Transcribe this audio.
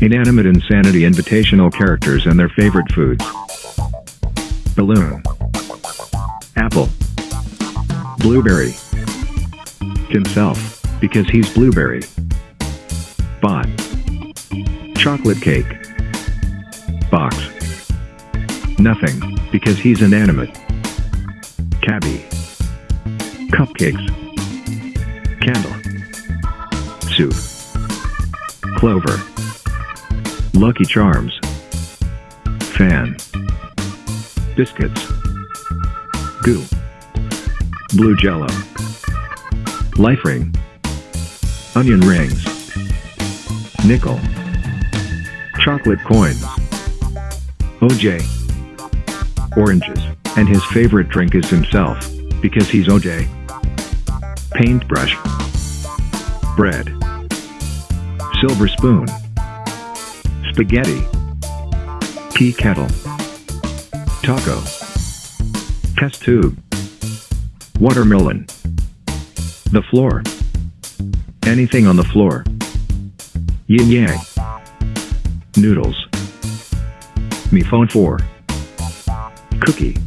Inanimate Insanity invitational characters and their favorite foods. Balloon. Apple. Blueberry. Himself, because he's blueberry. Bot. Chocolate cake. Box. Nothing, because he's inanimate. Cabby. Cupcakes. Candle. Soup. Clover. Lucky Charms. Fan. Biscuits. Goo. Blue Jello. Life Ring. Onion rings. Nickel. Chocolate coins. OJ. Oranges. And his favorite drink is himself, because he's OJ. Paintbrush. Bread. Silver spoon. Spaghetti. Tea kettle. Taco. Test tube. Watermelon. The floor. Anything on the floor. Yin yang. Noodles. MePhone4. Cookie.